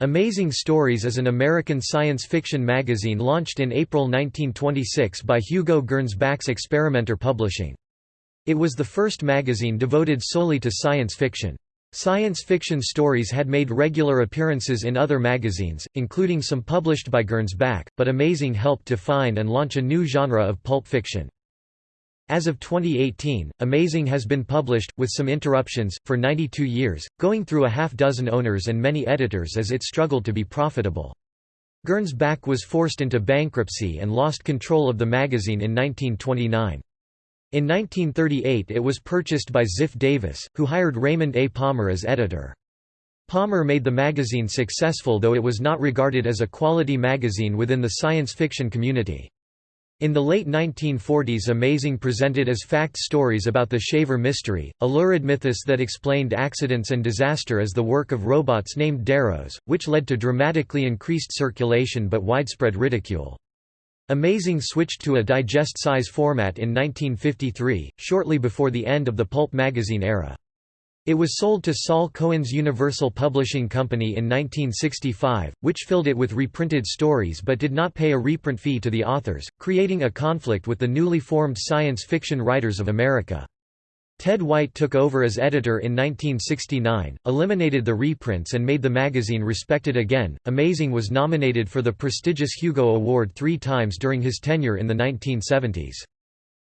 Amazing Stories is an American science fiction magazine launched in April 1926 by Hugo Gernsback's Experimenter Publishing. It was the first magazine devoted solely to science fiction. Science fiction stories had made regular appearances in other magazines, including some published by Gernsback, but Amazing helped define and launch a new genre of pulp fiction. As of 2018, Amazing has been published, with some interruptions, for 92 years, going through a half-dozen owners and many editors as it struggled to be profitable. Gernsback was forced into bankruptcy and lost control of the magazine in 1929. In 1938 it was purchased by Ziff Davis, who hired Raymond A. Palmer as editor. Palmer made the magazine successful though it was not regarded as a quality magazine within the science fiction community. In the late 1940s Amazing presented as fact stories about the Shaver mystery, a lurid mythos that explained accidents and disaster as the work of robots named deros, which led to dramatically increased circulation but widespread ridicule. Amazing switched to a digest-size format in 1953, shortly before the end of the pulp magazine era. It was sold to Saul Cohen's Universal Publishing Company in 1965, which filled it with reprinted stories but did not pay a reprint fee to the authors, creating a conflict with the newly formed Science Fiction Writers of America. Ted White took over as editor in 1969, eliminated the reprints and made the magazine respected again. Amazing was nominated for the prestigious Hugo Award three times during his tenure in the 1970s.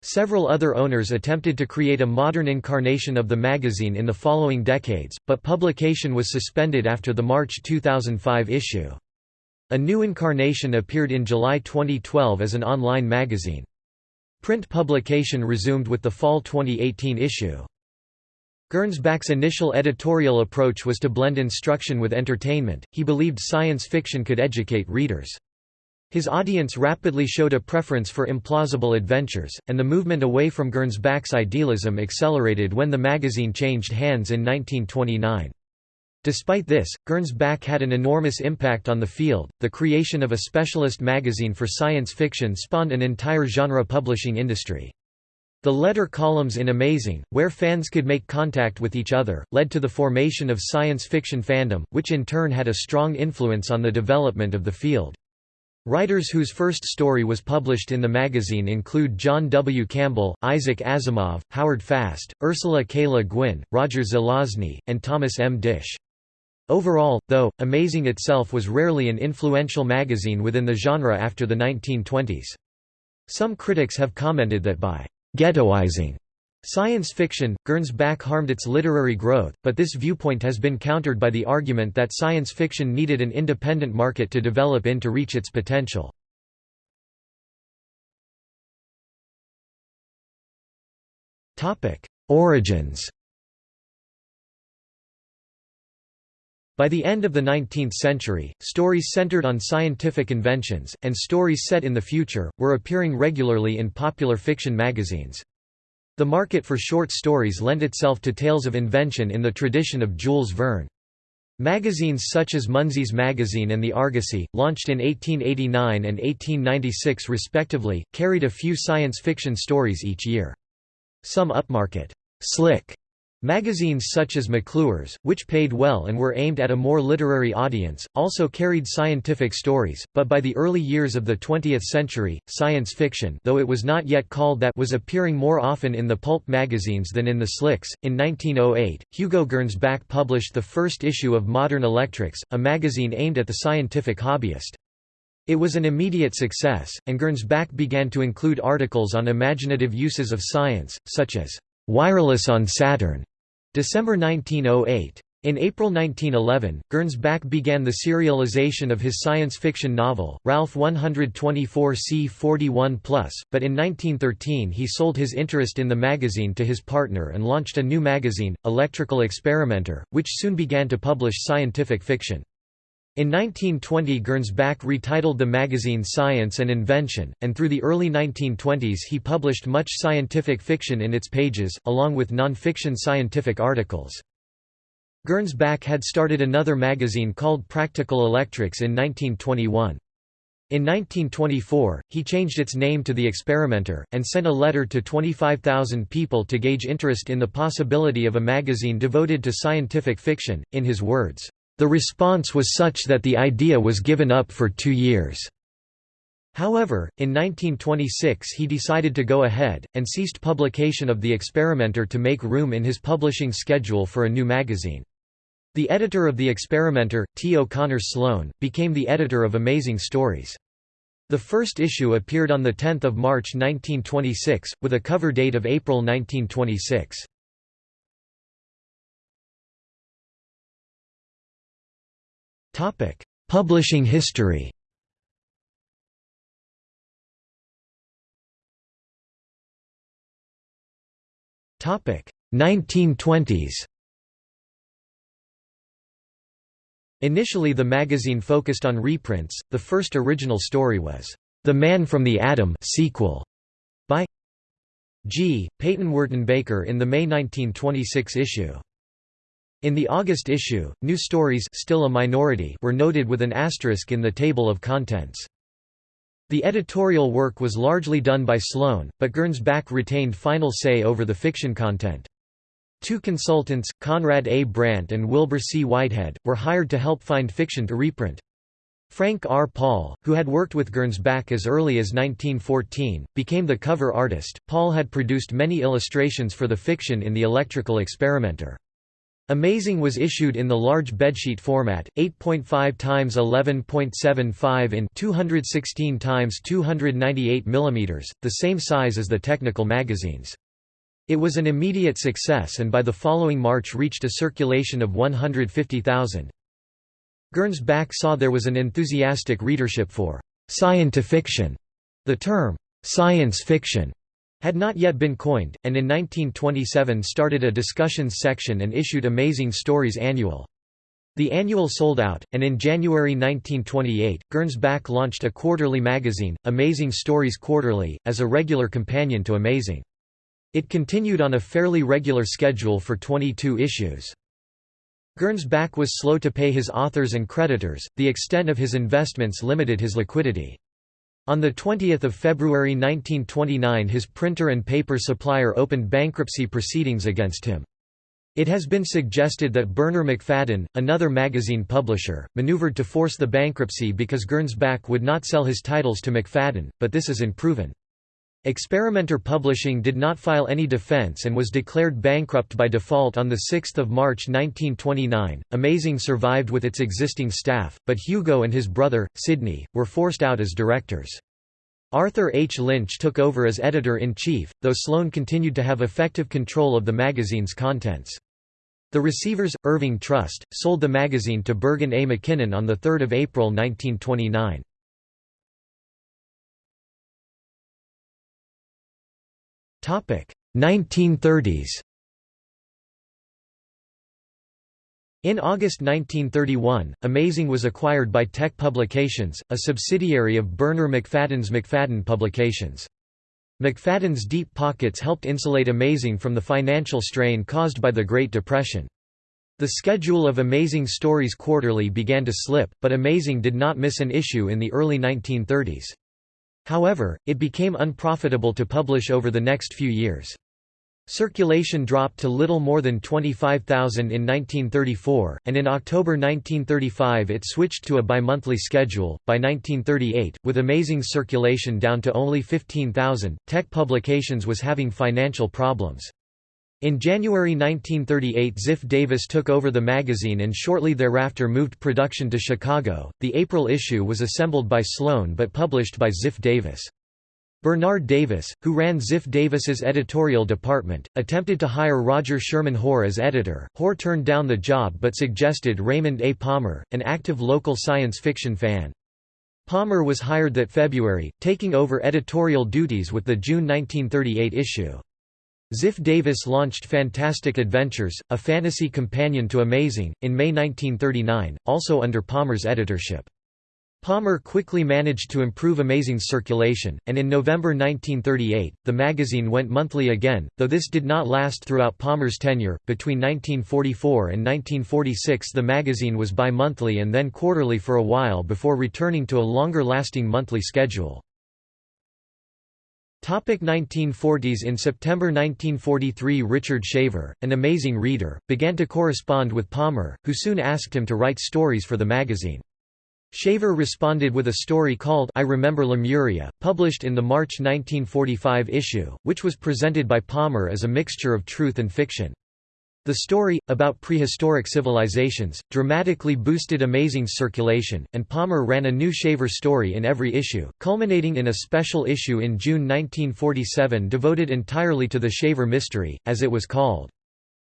Several other owners attempted to create a modern incarnation of the magazine in the following decades, but publication was suspended after the March 2005 issue. A new incarnation appeared in July 2012 as an online magazine. Print publication resumed with the fall 2018 issue. Gernsback's initial editorial approach was to blend instruction with entertainment, he believed science fiction could educate readers. His audience rapidly showed a preference for implausible adventures, and the movement away from Gernsback's idealism accelerated when the magazine changed hands in 1929. Despite this, Gernsback had an enormous impact on the field. The creation of a specialist magazine for science fiction spawned an entire genre publishing industry. The letter columns in Amazing, where fans could make contact with each other, led to the formation of science fiction fandom, which in turn had a strong influence on the development of the field. Writers whose first story was published in the magazine include John W. Campbell, Isaac Asimov, Howard Fast, Ursula K. Le Guin, Roger Zelazny, and Thomas M. Disch. Overall, though, Amazing itself was rarely an influential magazine within the genre after the 1920s. Some critics have commented that by «ghettoizing» Science fiction, Gernsback harmed its literary growth, but this viewpoint has been countered by the argument that science fiction needed an independent market to develop in to reach its potential. Origins By the end of the 19th century, stories centered on scientific inventions, and stories set in the future, were appearing regularly in popular fiction magazines. The market for short stories lent itself to tales of invention in the tradition of Jules Verne. Magazines such as Munsey's Magazine and The Argosy, launched in 1889 and 1896 respectively, carried a few science fiction stories each year. Some upmarket, slick Magazines such as McClure's, which paid well and were aimed at a more literary audience, also carried scientific stories, but by the early years of the 20th century, science fiction though it was not yet called that was appearing more often in the pulp magazines than in the slicks. In 1908, Hugo Gernsback published the first issue of Modern Electrics, a magazine aimed at the scientific hobbyist. It was an immediate success, and Gernsback began to include articles on imaginative uses of science, such as wireless on Saturn December 1908. In April 1911, Gernsback began the serialization of his science fiction novel, Ralph 124 c 41 but in 1913 he sold his interest in the magazine to his partner and launched a new magazine, Electrical Experimenter, which soon began to publish scientific fiction. In 1920 Gernsback retitled the magazine Science and Invention, and through the early 1920s he published much scientific fiction in its pages, along with non-fiction scientific articles. Gernsback had started another magazine called Practical Electrics in 1921. In 1924, he changed its name to The Experimenter, and sent a letter to 25,000 people to gauge interest in the possibility of a magazine devoted to scientific fiction, in his words, The response was such that the idea was given up for two years. However, in 1926 he decided to go ahead, and ceased publication of The Experimenter to make room in his publishing schedule for a new magazine. The editor of The Experimenter, T. O'Connor Sloane, became the editor of Amazing Stories. The first issue appeared on 10 March 1926, with a cover date of April 1926. Publishing history Topic 1920s. Initially the magazine focused on reprints. The first original story was The Man from the Atom sequel by G. Peyton Wertenbaker in the May 1926 issue. In the August issue, new stories still a minority were noted with an asterisk in the table of contents. The editorial work was largely done by Sloane, but Gernsback retained final say over the fiction content. Two consultants, Conrad A. Brandt and Wilbur C. Whitehead, were hired to help find fiction to reprint. Frank R. Paul, who had worked with Gernsback as early as 1914, became the cover artist. Paul had produced many illustrations for the fiction in the Electrical Experimenter. Amazing was issued in the large bedsheet format, 8.5 x 11.75 in 216 x 298 mm, the same size as the technical magazines. It was an immediate success and by the following March reached a circulation of 150,000. Gernsback saw there was an enthusiastic readership for «scientifiction». The term «science fiction» had not yet been coined, and in 1927 started a discussions section and issued Amazing Stories Annual. The annual sold out, and in January 1928, Gernsback launched a quarterly magazine, Amazing Stories Quarterly, as a regular companion to Amazing. It continued on a fairly regular schedule for 22 issues. Gernsback was slow to pay his authors and creditors, the extent of his investments limited his liquidity. On 20 February 1929 his printer and paper supplier opened bankruptcy proceedings against him. It has been suggested that Bernarr Macfadden, another magazine publisher, maneuvered to force the bankruptcy because Gernsback would not sell his titles to Macfadden, but this is unproven. Experimenter Publishing did not file any defense and was declared bankrupt by default on 6 March 1929. Amazing survived with its existing staff, but Hugo and his brother, Sidney, were forced out as directors. Arthur H. Lynch took over as editor-in-chief, though Sloane continued to have effective control of the magazine's contents. The receivers, Irving Trust, sold the magazine to Bergen A. McKinnon on 3 April 1929. 1930s In August 1931, Amazing was acquired by Teck Publications, a subsidiary of Bernarr Macfadden's Macfadden Publications. Macfadden's deep pockets helped insulate Amazing from the financial strain caused by the Great Depression. The schedule of Amazing Stories Quarterly began to slip, but Amazing did not miss an issue in the early 1930s. However, it became unprofitable to publish over the next few years. Circulation dropped to little more than 25,000 in 1934, and in October 1935 it switched to a bimonthly schedule. By 1938, with amazing circulation down to only 15,000, Teck Publications was having financial problems. In January 1938 Ziff Davis took over the magazine and shortly thereafter moved production to Chicago. The April issue was assembled by Sloane but published by Ziff Davis. Bernard Davis, who ran Ziff Davis's editorial department, attempted to hire Roger Sherman Hoare as editor. Hoare turned down the job but suggested Raymond A. Palmer, an active local science fiction fan. Palmer was hired that February, taking over editorial duties with the June 1938 issue. Ziff Davis launched Fantastic Adventures, a fantasy companion to Amazing, in May 1939, also under Palmer's editorship. Palmer quickly managed to improve Amazing's circulation, and in November 1938, the magazine went monthly again, though this did not last throughout Palmer's tenure. Between 1944 and 1946, the magazine was bi monthly and then quarterly for a while before returning to a longer lasting monthly schedule. Topic 1940s In September 1943 Richard Shaver, an amazing reader, began to correspond with Palmer, who soon asked him to write stories for the magazine. Shaver responded with a story called I Remember Lemuria, published in the March 1945 issue, which was presented by Palmer as a mixture of truth and fiction. The story, about prehistoric civilizations, dramatically boosted Amazing's circulation, and Palmer ran a new Shaver story in every issue, culminating in a special issue in June 1947 devoted entirely to the Shaver mystery, as it was called.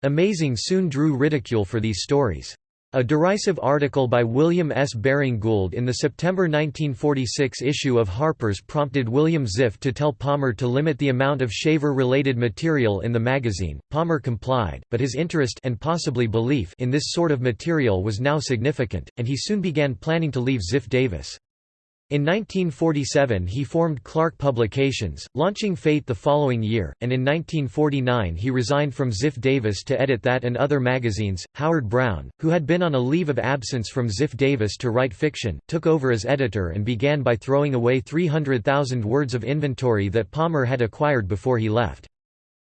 Amazing soon drew ridicule for these stories. A derisive article by William S. Baring Gould in the September 1946 issue of Harper's prompted William Ziff to tell Palmer to limit the amount of shaver-related material in the magazine. Palmer complied, but his interest and possibly belief in this sort of material was now significant, and he soon began planning to leave Ziff Davis. In 1947 he formed Clark Publications, launching Fate the following year, and in 1949 he resigned from Ziff Davis to edit that and other magazines. Howard Brown, who had been on a leave of absence from Ziff Davis to write fiction, took over as editor and began by throwing away 300,000 words of inventory that Palmer had acquired before he left.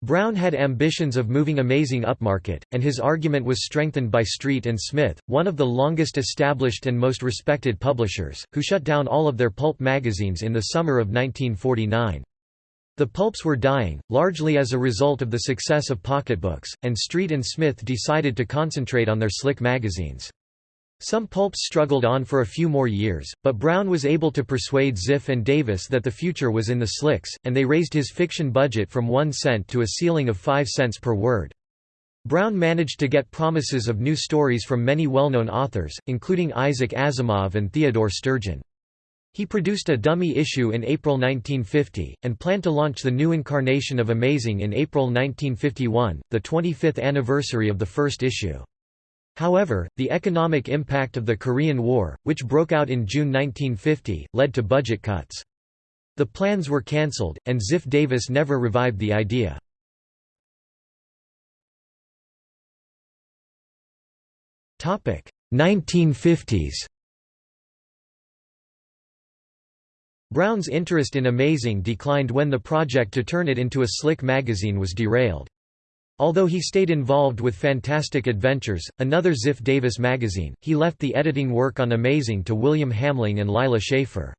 Brown had ambitions of moving Amazing upmarket, and his argument was strengthened by Street and Smith, one of the longest established and most respected publishers, who shut down all of their pulp magazines in the summer of 1949. The pulps were dying, largely as a result of the success of pocketbooks, and Street and Smith decided to concentrate on their slick magazines. Some pulps struggled on for a few more years, but Brown was able to persuade Ziff and Davis that the future was in the slicks, and they raised his fiction budget from one cent to a ceiling of five cents per word. Brown managed to get promises of new stories from many well-known authors, including Isaac Asimov and Theodore Sturgeon. He produced a dummy issue in April 1950, and planned to launch the new incarnation of Amazing in April 1951, the 25th anniversary of the first issue. However, the economic impact of the Korean War, which broke out in June 1950, led to budget cuts. The plans were cancelled, and Ziff Davis never revived the idea. Topic 1950s. Brown's interest in Amazing declined when the project to turn it into a slick magazine was derailed. Although he stayed involved with Fantastic Adventures, another Ziff Davis magazine, he left the editing work on Amazing to William Hamling and Lila Shaffer.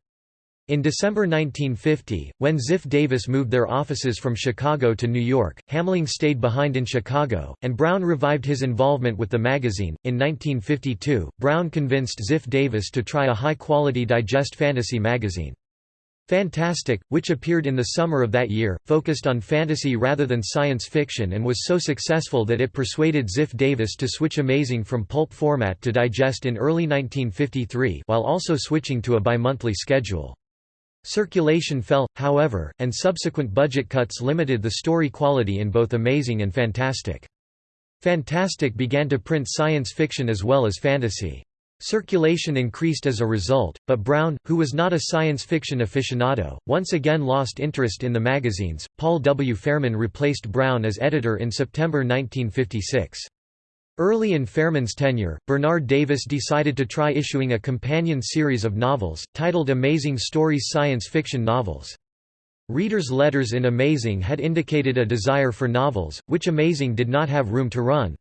In December 1950, when Ziff Davis moved their offices from Chicago to New York, Hamling stayed behind in Chicago, and Brown revived his involvement with the magazine. In 1952, Brown convinced Ziff Davis to try a high quality digest fantasy magazine. Fantastic, which appeared in the summer of that year, focused on fantasy rather than science fiction and was so successful that it persuaded Ziff Davis to switch Amazing from pulp format to digest in early 1953 while also switching to a bi-monthly schedule. Circulation fell, however, and subsequent budget cuts limited the story quality in both Amazing and Fantastic. Fantastic began to print science fiction as well as fantasy. Circulation increased as a result, but Brown, who was not a science fiction aficionado, once again lost interest in the magazines. Paul W. Fairman replaced Brown as editor in September 1956. Early in Fairman's tenure, Bernard Davis decided to try issuing a companion series of novels, titled Amazing Stories Science Fiction Novels. Readers' letters in Amazing had indicated a desire for novels, which Amazing did not have room to run.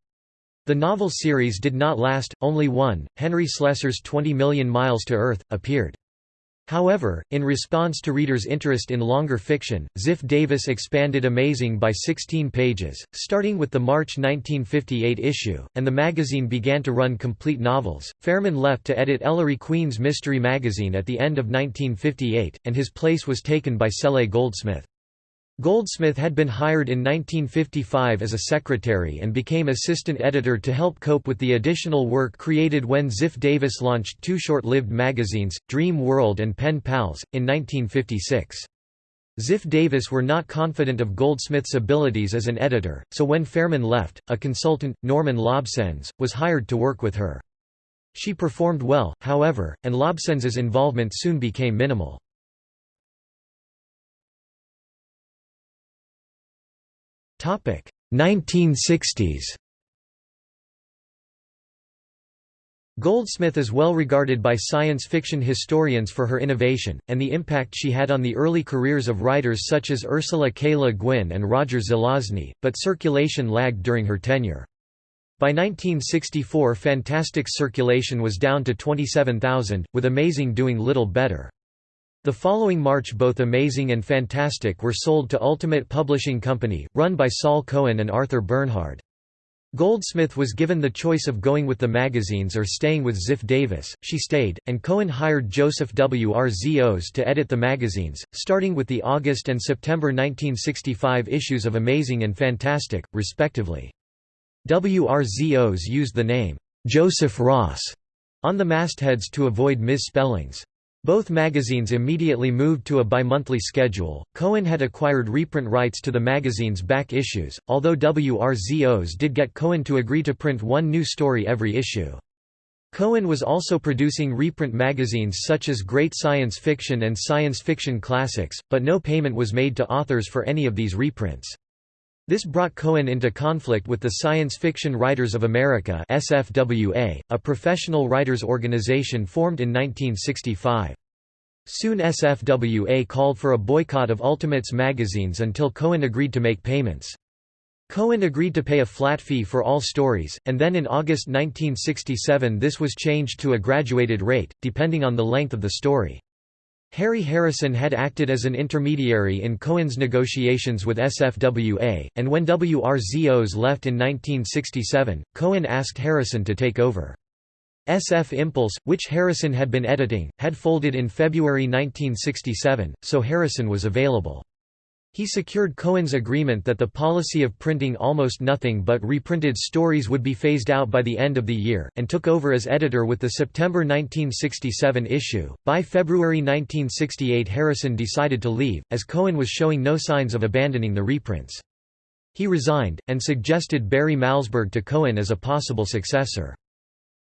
The novel series did not last, only one, Henry Slesar's 20 Million Miles to Earth, appeared. However, in response to readers' interest in longer fiction, Ziff Davis expanded Amazing by 16 pages, starting with the March 1958 issue, and the magazine began to run complete novels. Fairman left to edit Ellery Queen's mystery magazine at the end of 1958, and his place was taken by Cele Goldsmith. Goldsmith had been hired in 1955 as a secretary and became assistant editor to help cope with the additional work created when Ziff Davis launched two short-lived magazines, Dream World and Pen Pals, in 1956. Ziff Davis were not confident of Goldsmith's abilities as an editor, so when Fairman left, a consultant, Norman Lobsenz, was hired to work with her. She performed well, however, and Lobsenz's involvement soon became minimal. 1960s. 1960s Goldsmith is well regarded by science fiction historians for her innovation, and the impact she had on the early careers of writers such as Ursula K. Le Guin and Roger Zelazny, but circulation lagged during her tenure. By 1964 Fantastic's circulation was down to 27,000, with Amazing doing little better. The following March both Amazing and Fantastic were sold to Ultimate Publishing Company, run by Saul Cohen and Arthur Bernhard. Goldsmith was given the choice of going with the magazines or staying with Ziff Davis, she stayed, and Cohen hired Joseph W. R. Zos to edit the magazines, starting with the August and September 1965 issues of Amazing and Fantastic, respectively. WRZOs used the name, Joseph Ross, on the mastheads to avoid misspellings. Both magazines immediately moved to a bi-monthly schedule. Cohen had acquired reprint rights to the magazine's back issues, although WRZOs did get Cohen to agree to print one new story every issue. Cohen was also producing reprint magazines such as Great Science Fiction and Science Fiction Classics, but no payment was made to authors for any of these reprints. This brought Cohen into conflict with the Science Fiction Writers of America SFWA, a professional writers organization formed in 1965. Soon SFWA called for a boycott of Ultimates magazines until Cohen agreed to make payments. Cohen agreed to pay a flat fee for all stories, and then in August 1967 this was changed to a graduated rate, depending on the length of the story. Harry Harrison had acted as an intermediary in Cohen's negotiations with SFWA, and when WRZOs left in 1967, Cohen asked Harrison to take over. SF Impulse, which Harrison had been editing, had folded in February 1967, so Harrison was available. He secured Cohen's agreement that the policy of printing almost nothing but reprinted stories would be phased out by the end of the year, and took over as editor with the September 1967 issue. By February 1968, Harrison decided to leave, as Cohen was showing no signs of abandoning the reprints. He resigned, and suggested Barry Malzberg to Cohen as a possible successor.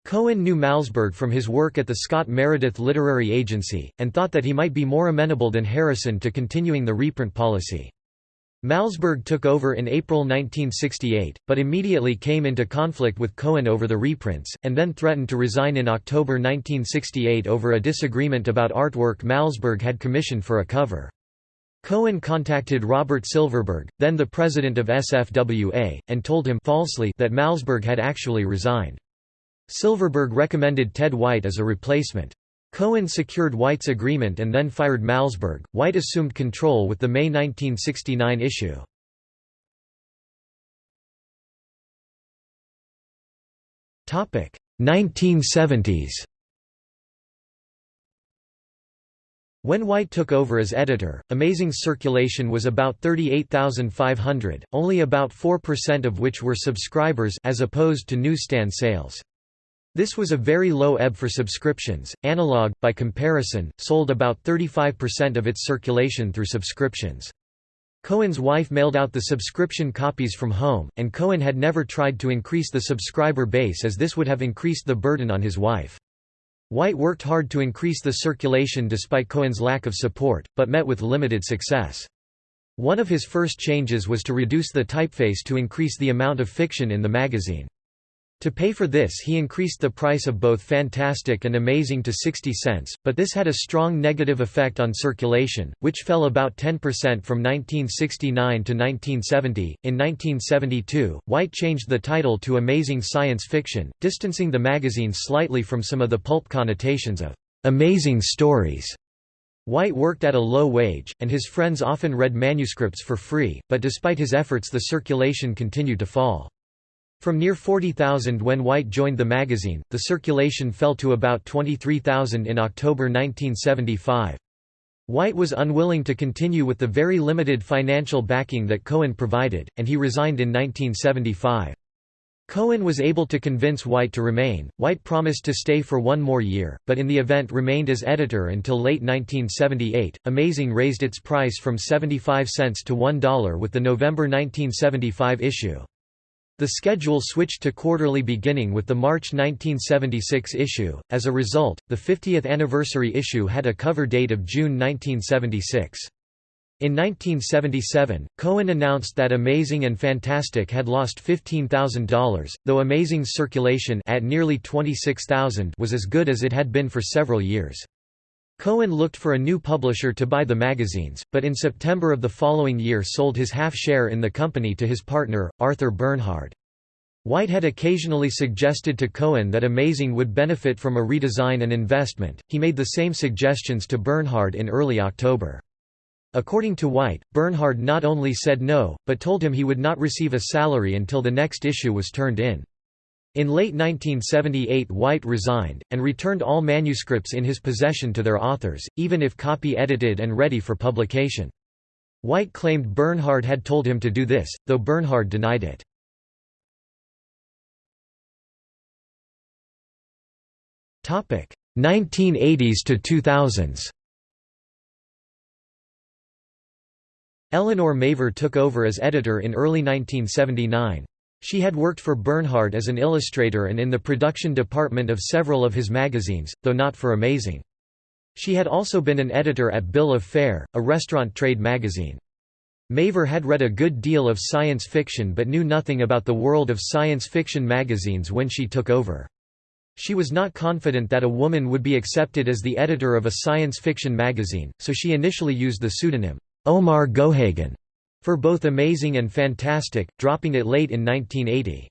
Cohen knew Malzberg from his work at the Scott Meredith Literary Agency, and thought that he might be more amenable than Harrison to continuing the reprint policy. Malzberg took over in April 1968, but immediately came into conflict with Cohen over the reprints, and then threatened to resign in October 1968 over a disagreement about artwork Malzberg had commissioned for a cover. Cohen contacted Robert Silverberg, then the president of SFWA, and told him falsely that Malzberg had actually resigned. Silverberg recommended Ted White as a replacement. Cohen secured White's agreement and then fired Malzberg. White assumed control with the May 1969 issue. Topic 1970s. When White took over as editor, Amazing's circulation was about 38,500, only about 4% of which were subscribers as opposed to newsstand sales. This was a very low ebb for subscriptions. Analog, by comparison, sold about 35% of its circulation through subscriptions. Cohen's wife mailed out the subscription copies from home, and Cohen had never tried to increase the subscriber base as this would have increased the burden on his wife. White worked hard to increase the circulation despite Cohen's lack of support, but met with limited success. One of his first changes was to reduce the typeface to increase the amount of fiction in the magazine. To pay for this he increased the price of both Fantastic and Amazing to 60 cents, but this had a strong negative effect on circulation, which fell about 10% from 1969 to 1970. In 1972, White changed the title to Amazing Science Fiction, distancing the magazine slightly from some of the pulp connotations of amazing stories. White worked at a low wage, and his friends often read manuscripts for free, but despite his efforts the circulation continued to fall. From near 40,000 when White joined the magazine, the circulation fell to about 23,000 in October 1975. White was unwilling to continue with the very limited financial backing that Cohen provided, and he resigned in 1975. Cohen was able to convince White to remain. White promised to stay for one more year, but in the event remained as editor until late 1978. Amazing raised its price from 75 cents to $1 with the November 1975 issue. The schedule switched to quarterly beginning with the March 1976 issue, as a result, the 50th anniversary issue had a cover date of June 1976. In 1977, Cohen announced that Amazing and Fantastic had lost $15,000, though Amazing's circulation at nearly 26,000 was as good as it had been for several years. Cohen looked for a new publisher to buy the magazines, but in September of the following year sold his half-share in the company to his partner, Arthur Bernhard. White had occasionally suggested to Cohen that Amazing would benefit from a redesign and investment, he made the same suggestions to Bernhard in early October. According to White, Bernhard not only said no, but told him he would not receive a salary until the next issue was turned in. In late 1978 White resigned, and returned all manuscripts in his possession to their authors, even if copy-edited and ready for publication. White claimed Bernhard had told him to do this, though Bernhard denied it. Topic 1980s to 2000s. Elinor Mavor took over as editor in early 1979. She had worked for Bernhard as an illustrator and in the production department of several of his magazines, though not for Amazing. She had also been an editor at Bill of Fare, a restaurant trade magazine. Mavor had read a good deal of science fiction but knew nothing about the world of science fiction magazines when she took over. She was not confident that a woman would be accepted as the editor of a science fiction magazine, so she initially used the pseudonym, Omar Gohagen for both Amazing and Fantastic, dropping it late in 1980.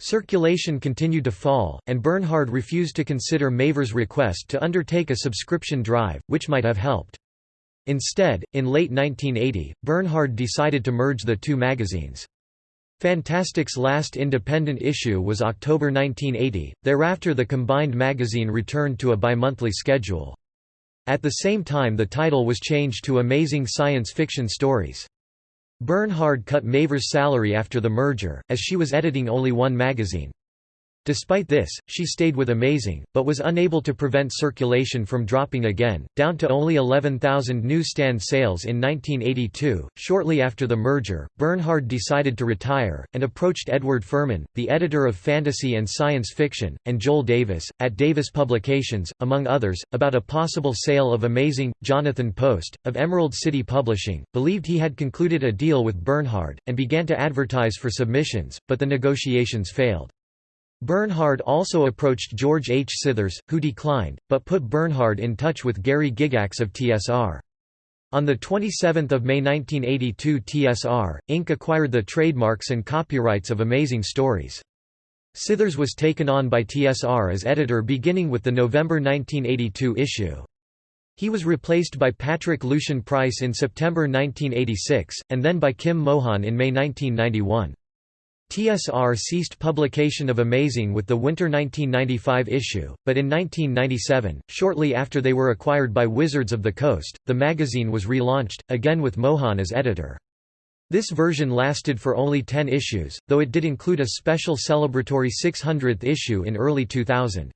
Circulation continued to fall, and Bernhard refused to consider Mavor's request to undertake a subscription drive, which might have helped. Instead, in late 1980, Bernhard decided to merge the two magazines. Fantastic's last independent issue was October 1980, thereafter the combined magazine returned to a bi-monthly schedule. At the same time the title was changed to Amazing Science Fiction Stories. Bernhard cut Mavor's salary after the merger, as she was editing only one magazine. Despite this, she stayed with Amazing, but was unable to prevent circulation from dropping again, down to only 11,000 newsstand sales in 1982. Shortly after the merger, Bernhard decided to retire, and approached Edward Ferman, the editor of fantasy and science fiction, and Joel Davis, at Davis Publications, among others, about a possible sale of Amazing. Jonathan Post, of Emerald City Publishing, believed he had concluded a deal with Bernhard, and began to advertise for submissions, but the negotiations failed. Bernhard also approached George H. Scithers, who declined, but put Bernhard in touch with Gary Gygax of TSR. On 27 May 1982 TSR, Inc. acquired the trademarks and copyrights of Amazing Stories. Scithers was taken on by TSR as editor beginning with the November 1982 issue. He was replaced by Patrick Lucien Price in September 1986, and then by Kim Mohan in May 1991. TSR ceased publication of Amazing with the winter 1995 issue, but in 1997, shortly after they were acquired by Wizards of the Coast, the magazine was relaunched, again with Mohan as editor. This version lasted for only 10 issues, though it did include a special celebratory 600th issue in early 2000.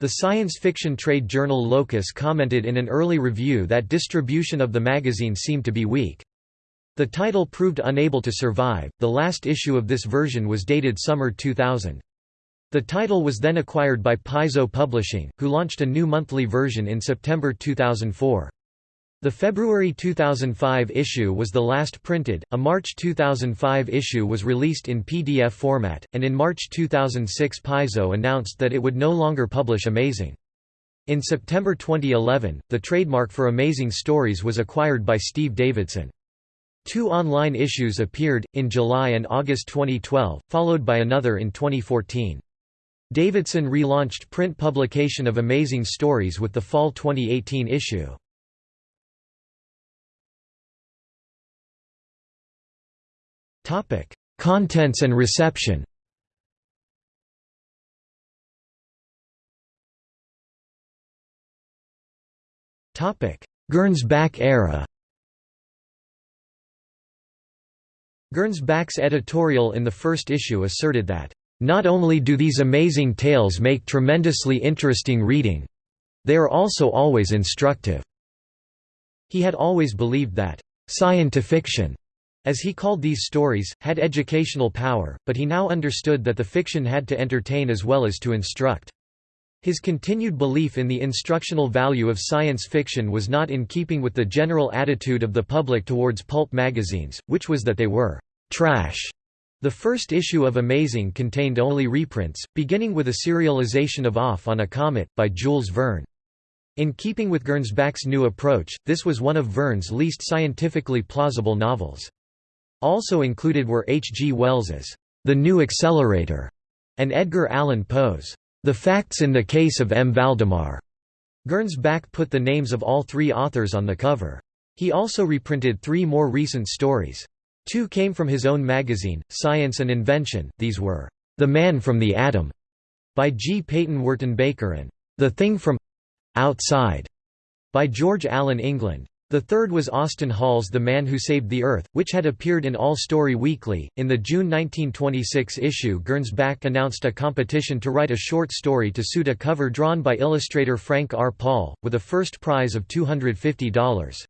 The science fiction trade journal Locus commented in an early review that distribution of the magazine seemed to be weak. The title proved unable to survive, the last issue of this version was dated summer 2000. The title was then acquired by Paizo Publishing, who launched a new monthly version in September 2004. The February 2005 issue was the last printed, a March 2005 issue was released in PDF format, and in March 2006 Paizo announced that it would no longer publish Amazing. In September 2011, the trademark for Amazing Stories was acquired by Steve Davidson. Two online issues appeared, in July and August 2012, followed by another in 2014. Davidson relaunched print publication of Amazing Stories with the fall 2018 issue. Contents and reception Gernsback era Gernsback's editorial in the first issue asserted that, "...not only do these amazing tales make tremendously interesting reading. They are also always instructive." He had always believed that, "...scientifiction," as he called these stories, had educational power, but he now understood that the fiction had to entertain as well as to instruct. His continued belief in the instructional value of science fiction was not in keeping with the general attitude of the public towards pulp magazines, which was that they were «trash». The first issue of Amazing contained only reprints, beginning with a serialization of Off on a Comet, by Jules Verne. In keeping with Gernsback's new approach, this was one of Verne's least scientifically plausible novels. Also included were H. G. Wells's The New Accelerator and Edgar Allan Poe's The Facts in the Case of M. Valdemar. Gernsback put the names of all three authors on the cover. He also reprinted three more recent stories. Two came from his own magazine, Science and Invention, these were, "'The Man from the Atom' by G. Peyton Wertenbaker and "'The Thing from Outside' by George Allen England. The third was Austin Hall's The Man Who Saved the Earth, which had appeared in All Story Weekly. In the June 1926 issue, Gernsback announced a competition to write a short story to suit a cover drawn by illustrator Frank R. Paul, with a first prize of $250.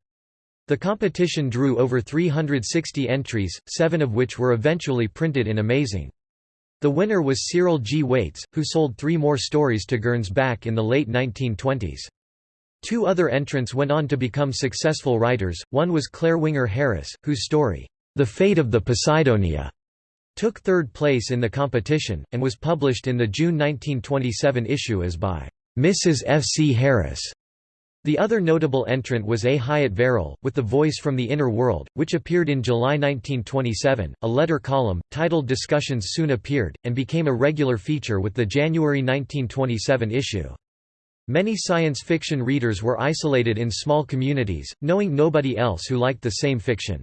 The competition drew over 360 entries, seven of which were eventually printed in Amazing. The winner was Cyril G. Wates, who sold three more stories to Gernsback in the late 1920s. Two other entrants went on to become successful writers, one was Claire Winger Harris, whose story, The Fate of the Poseidonia, took third place in the competition, and was published in the June 1927 issue as by Mrs. F. C. Harris. The other notable entrant was A. Hyatt Verrill, with The Voice from the Inner World, which appeared in July 1927. A letter column, titled Discussions soon appeared, and became a regular feature with the January 1927 issue. Many science fiction readers were isolated in small communities, knowing nobody else who liked the same fiction.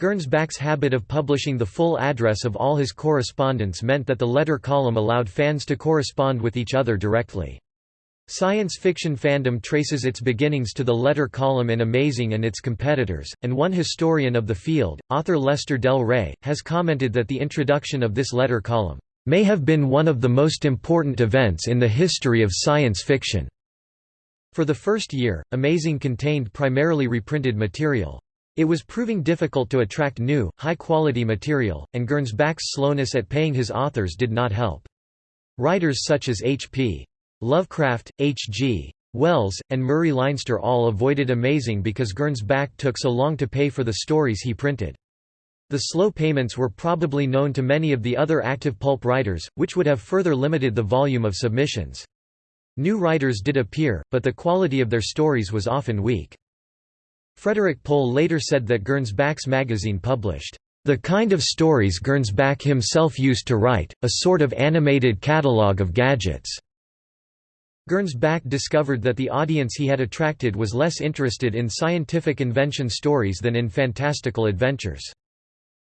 Gernsback's habit of publishing the full address of all his correspondence meant that the letter column allowed fans to correspond with each other directly. Science fiction fandom traces its beginnings to the letter column in Amazing and its competitors, and one historian of the field, author Lester Del Rey, has commented that the introduction of this letter column may have been one of the most important events in the history of science fiction. For the first year, Amazing contained primarily reprinted material. It was proving difficult to attract new, high-quality material, and Gernsback's slowness at paying his authors did not help. Writers such as H.P. Lovecraft, H.G. Wells, and Murray Leinster all avoided Amazing because Gernsback took so long to pay for the stories he printed. The slow payments were probably known to many of the other active pulp writers, which would have further limited the volume of submissions. New writers did appear, but the quality of their stories was often weak. Frederik Pohl later said that Gernsback's magazine published the kind of stories Gernsback himself used to write, a sort of animated catalogue of gadgets. Gernsback discovered that the audience he had attracted was less interested in scientific invention stories than in fantastical adventures.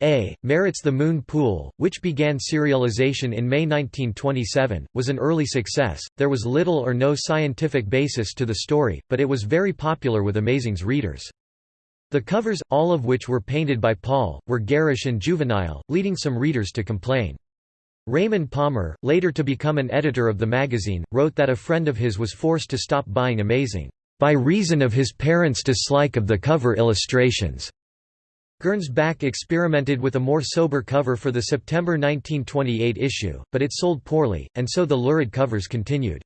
A. Merritt's The Moon Pool, which began serialization in May 1927, was an early success. There was little or no scientific basis to the story, but it was very popular with Amazing's readers. The covers, all of which were painted by Paul, were garish and juvenile, leading some readers to complain. Raymond Palmer, later to become an editor of the magazine, wrote that a friend of his was forced to stop buying Amazing, by reason of his parents' dislike of the cover illustrations. Gernsback experimented with a more sober cover for the September 1928 issue, but it sold poorly, and so the lurid covers continued.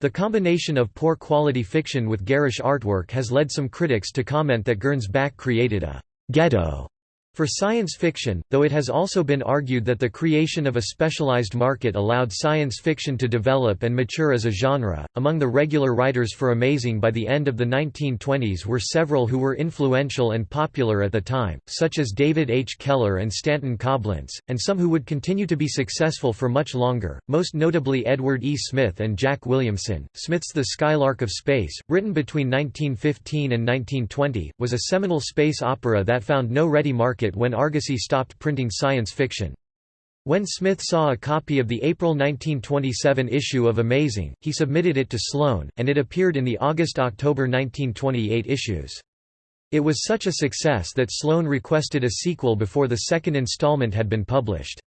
The combination of poor quality fiction with garish artwork has led some critics to comment that Gernsback created a «ghetto» For science fiction, though it has also been argued that the creation of a specialized market allowed science fiction to develop and mature as a genre, among the regular writers for Amazing by the end of the 1920s were several who were influential and popular at the time, such as David H. Keller and Stanton Coblentz, and some who would continue to be successful for much longer, most notably Edward E. Smith and Jack Williamson. Smith's The Skylark of Space, written between 1915 and 1920, was a seminal space opera that found no ready market market when Argosy stopped printing science fiction. When Smith saw a copy of the April 1927 issue of Amazing, he submitted it to Sloane, and it appeared in the August–October 1928 issues. It was such a success that Sloane requested a sequel before the second installment had been published.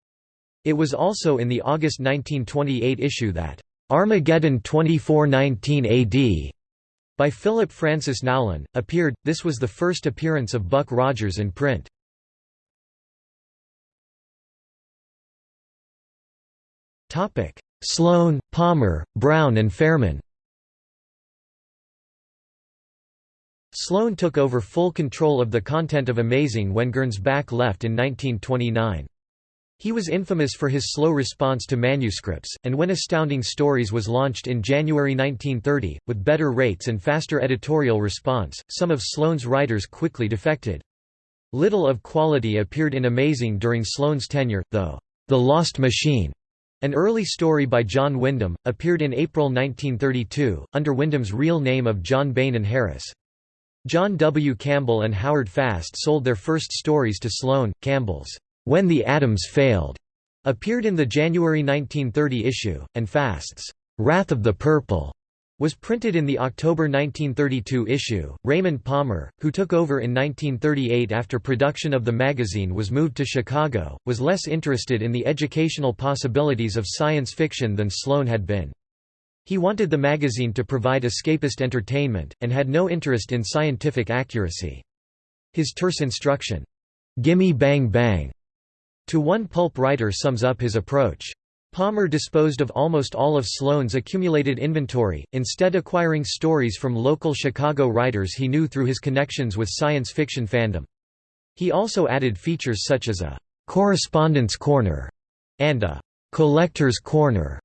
It was also in the August 1928 issue that, "'Armageddon 2419 AD' by Philip Francis Nowlin, appeared. This was the first appearance of Buck Rogers in print. Sloane, Palmer, Brown and Fairman. Sloane took over full control of the content of Amazing when Gernsback left in 1929. He was infamous for his slow response to manuscripts, and when Astounding Stories was launched in January 1930, with better rates and faster editorial response, some of Sloane's writers quickly defected. Little of quality appeared in Amazing during Sloane's tenure, though, The Lost Machine, an early story by John Wyndham, appeared in April 1932, under Wyndham's real name of John Beynon Harris. John W. Campbell and Howard Fast sold their first stories to Sloane. Campbell's When the Atoms Failed appeared in the January 1930 issue, and Fast's Wrath of the Purple was printed in the October 1932 issue. Raymond Palmer, who took over in 1938 after production of the magazine was moved to Chicago, was less interested in the educational possibilities of science fiction than Sloane had been. He wanted the magazine to provide escapist entertainment, and had no interest in scientific accuracy. His terse instruction, "'Gimme bang bang' to one pulp writer sums up his approach. Palmer disposed of almost all of Sloane's accumulated inventory, instead acquiring stories from local Chicago writers he knew through his connections with science fiction fandom. He also added features such as a «correspondence corner» and a «collector's corner»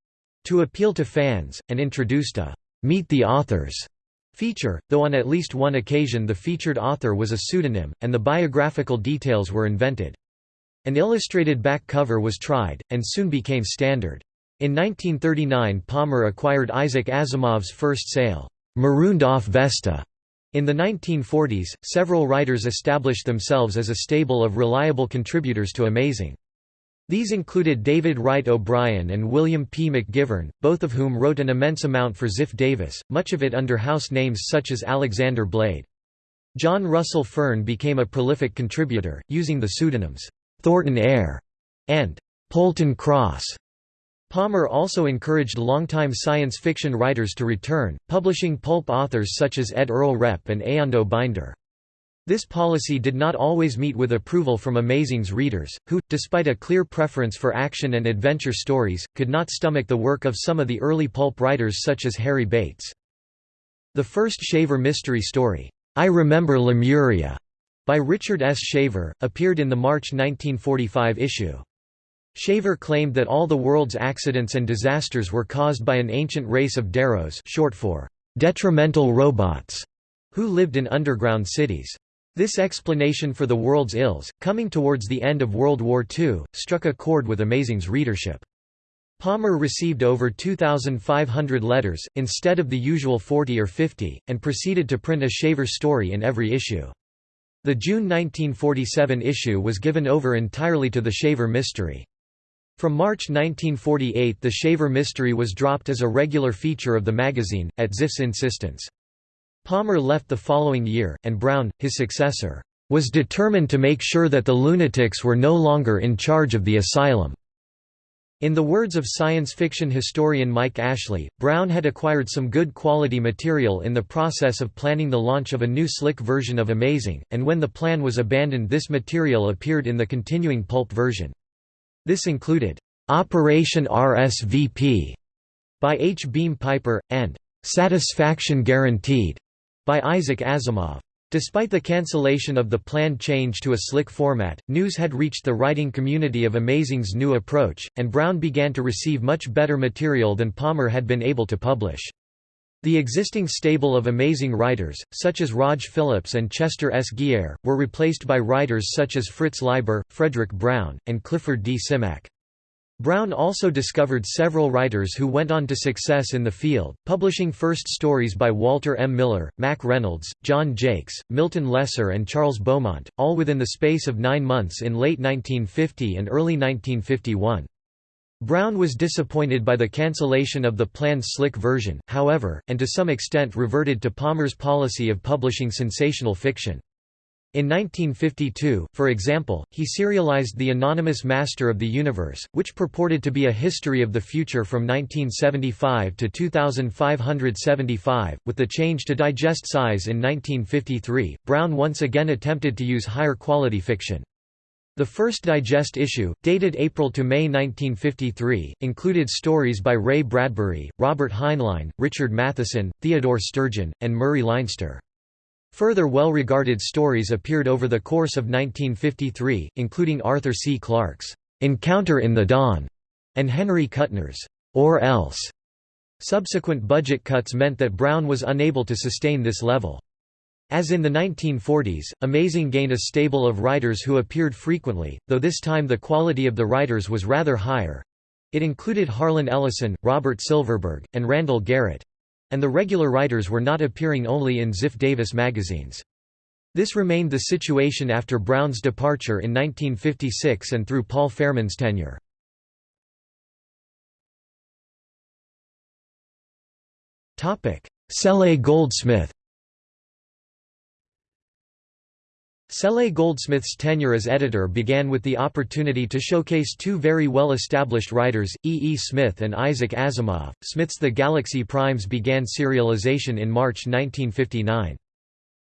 to appeal to fans, and introduced a «Meet the Authors» feature, though on at least one occasion the featured author was a pseudonym, and the biographical details were invented. An illustrated back cover was tried, and soon became standard. In 1939 Palmer acquired Isaac Asimov's first sale, "'Marooned Off Vesta' In the 1940s, several writers established themselves as a stable of reliable contributors to Amazing. These included David Wright O'Brien and William P. McGivern, both of whom wrote an immense amount for Ziff Davis, much of it under house names such as Alexander Blade. John Russell Fearn became a prolific contributor, using the pseudonyms, Thornton Ayre and Polton Cross. Palmer also encouraged longtime science fiction writers to return, publishing pulp authors such as Ed Earl Repp and Eando Binder. This policy did not always meet with approval from Amazing's readers, who, despite a clear preference for action and adventure stories, could not stomach the work of some of the early pulp writers such as Harry Bates. The first Shaver mystery story, I Remember Lemuria, by Richard S. Shaver, appeared in the March 1945 issue. Shaver claimed that all the world's accidents and disasters were caused by an ancient race of Deros short for detrimental robots, who lived in underground cities. This explanation for the world's ills, coming towards the end of World War II, struck a chord with Amazing's readership. Palmer received over 2,500 letters, instead of the usual 40 or 50, and proceeded to print a Shaver story in every issue. The June 1947 issue was given over entirely to the Shaver mystery. From March 1948 the Shaver mystery was dropped as a regular feature of the magazine, at Ziff's insistence. Palmer left the following year, and Brown, his successor, was determined to make sure that the lunatics were no longer in charge of the asylum. In the words of science fiction historian Mike Ashley, Brown had acquired some good quality material in the process of planning the launch of a new slick version of Amazing, and when the plan was abandoned this material appeared in the continuing pulp version. This included, "'Operation RSVP' by H. Beam Piper, and "'Satisfaction Guaranteed' by Isaac Asimov. Despite the cancellation of the planned change to a slick format, news had reached the writing community of Amazing's new approach, and Brown began to receive much better material than Palmer had been able to publish. The existing stable of amazing writers, such as Rog Phillips and Chester S. Geier, were replaced by writers such as Fritz Leiber, Fredric Brown, and Clifford D. Simak. Brown also discovered several writers who went on to success in the field, publishing first stories by Walter M. Miller, Mack Reynolds, John Jakes, Milton Lesser and Charles Beaumont, all within the space of nine months in late 1950 and early 1951. Brown was disappointed by the cancellation of the planned slick version, however, and to some extent reverted to Palmer's policy of publishing sensational fiction. In 1952, for example, he serialized The Anonymous Master of the Universe, which purported to be a history of the future from 1975 to 2575. With the change to digest size in 1953, Brown once again attempted to use higher quality fiction. The first digest issue, dated April to May 1953, included stories by Ray Bradbury, Robert Heinlein, Richard Matheson, Theodore Sturgeon, and Murray Leinster. Further well-regarded stories appeared over the course of 1953, including Arthur C. Clarke's "'Encounter in the Dawn' and Henry Kuttner's "'Or Else'". Subsequent budget cuts meant that Brown was unable to sustain this level. As in the 1940s, Amazing gained a stable of writers who appeared frequently, though this time the quality of the writers was rather higher. It included Harlan Ellison, Robert Silverberg, and Randall Garrett. And the regular writers were not appearing only in Ziff Davis magazines. This remained the situation after Brown's departure in 1956 and through Paul Fairman's tenure. Cele Goldsmith Cele Goldsmith's tenure as editor began with the opportunity to showcase two very well-established writers, E. E. Smith and Isaac Asimov. Smith's The Galaxy Primes began serialization in March 1959.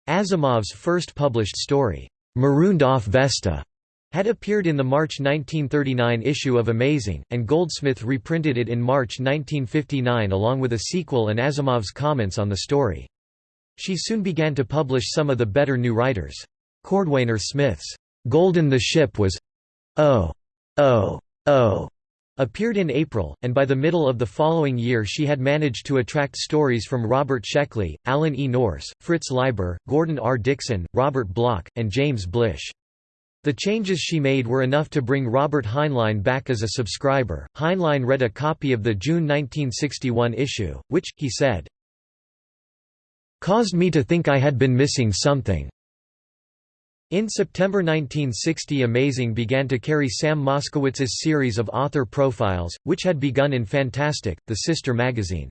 Asimov's first published story, Marooned Off Vesta, had appeared in the March 1939 issue of Amazing, and Goldsmith reprinted it in March 1959 along with a sequel and Asimov's comments on the story. She soon began to publish some of the better new writers. Cordwainer Smith's Golden the Ship was Oh, oh, oh appeared in April, and by the middle of the following year she had managed to attract stories from Robert Sheckley, Alan E. Nourse, Fritz Leiber, Gordon R. Dickson, Robert Bloch, and James Blish. The changes she made were enough to bring Robert Heinlein back as a subscriber. Heinlein read a copy of the June 1961 issue, which, he said, caused me to think I had been missing something. In September 1960 Amazing began to carry Sam Moskowitz's series of author profiles, which had begun in Fantastic, the sister magazine.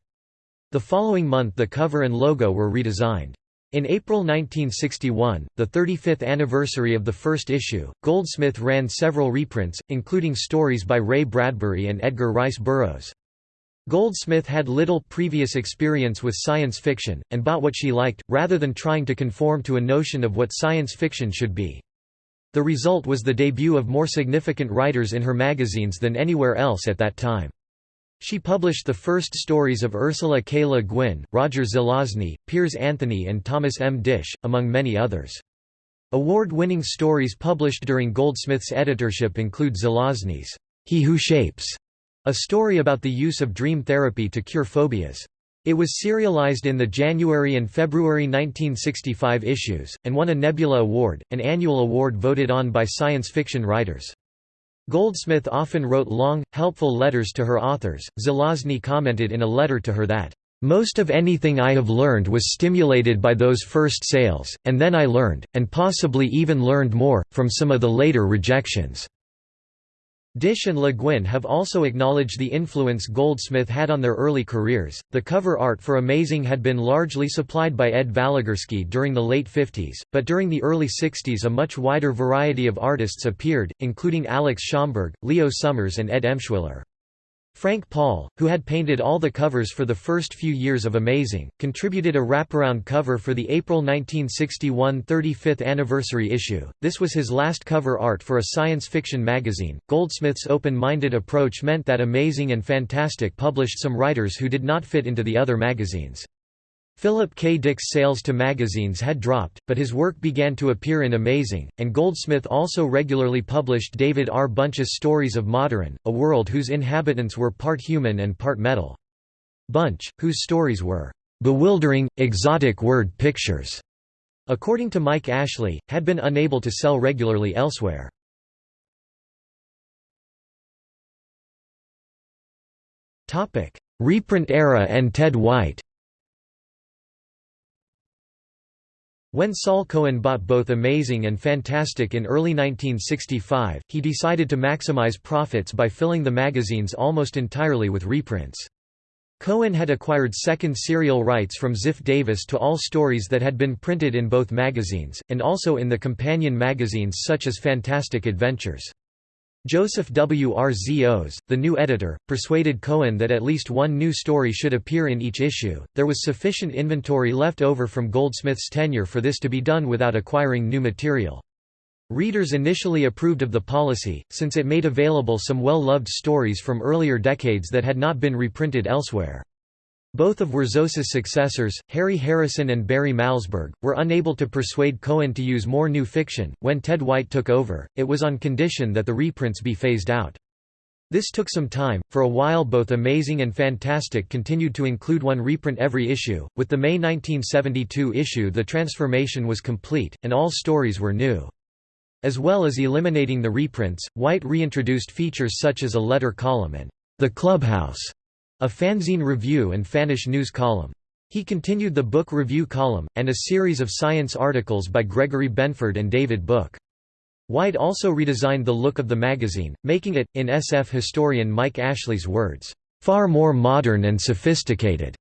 The following month the cover and logo were redesigned. In April 1961, the 35th anniversary of the first issue, Goldsmith ran several reprints, including stories by Ray Bradbury and Edgar Rice Burroughs. Goldsmith had little previous experience with science fiction, and bought what she liked, rather than trying to conform to a notion of what science fiction should be. The result was the debut of more significant writers in her magazines than anywhere else at that time. She published the first stories of Ursula K. Le Guin, Roger Zelazny, Piers Anthony and Thomas M. Disch, among many others. Award-winning stories published during Goldsmith's editorship include Zelazny's He Who Shapes, a story about the use of dream therapy to cure phobias. It was serialized in the January and February 1965 issues, and won a Nebula Award, an annual award voted on by science fiction writers. Goldsmith often wrote long, helpful letters to her authors. Zelazny commented in a letter to her that, "...most of anything I have learned was stimulated by those first sales, and then I learned, and possibly even learned more, from some of the later rejections." Disch and Le Guin have also acknowledged the influence Goldsmith had on their early careers. The cover art for Amazing had been largely supplied by Ed Valigorsky during the late 50s, but during the early 60s a much wider variety of artists appeared, including Alex Schomburg, Leo Summers, and Ed Emshwiller. Frank Paul, who had painted all the covers for the first few years of Amazing, contributed a wraparound cover for the April 1961 35th anniversary issue. This was his last cover art for a science fiction magazine. Goldsmith's open minded approach meant that Amazing and Fantastic published some writers who did not fit into the other magazines. Philip K. Dick's sales to magazines had dropped, but his work began to appear in Amazing, and Goldsmith also regularly published David R. Bunch's stories of Moderan, a world whose inhabitants were part human and part metal. Bunch, whose stories were bewildering, exotic word pictures, according to Mike Ashley, had been unable to sell regularly elsewhere. Reprint era and Ted White When Saul Cohen bought both Amazing and Fantastic in early 1965, he decided to maximize profits by filling the magazines almost entirely with reprints. Cohen had acquired second serial rights from Ziff Davis to all stories that had been printed in both magazines, and also in the companion magazines such as Fantastic Adventures. Joseph W. R. Zos, the new editor, persuaded Cohen that at least one new story should appear in each issue. There was sufficient inventory left over from Goldsmith's tenure for this to be done without acquiring new material. Readers initially approved of the policy, since it made available some well-loved stories from earlier decades that had not been reprinted elsewhere. Both of Wrzos's successors, Harry Harrison and Barry Malzberg, were unable to persuade Cohen to use more new fiction. When Ted White took over, it was on condition that the reprints be phased out. This took some time. For a while, both Amazing and Fantastic continued to include one reprint every issue. With the May 1972 issue, the transformation was complete, and all stories were new. As well as eliminating the reprints, White reintroduced features such as a letter column and The Clubhouse, a fanzine review and fanish news column. He continued the book review column, and a series of science articles by Gregory Benford and David Book. White also redesigned the look of the magazine, making it, in SF historian Mike Ashley's words, "...far more modern and sophisticated."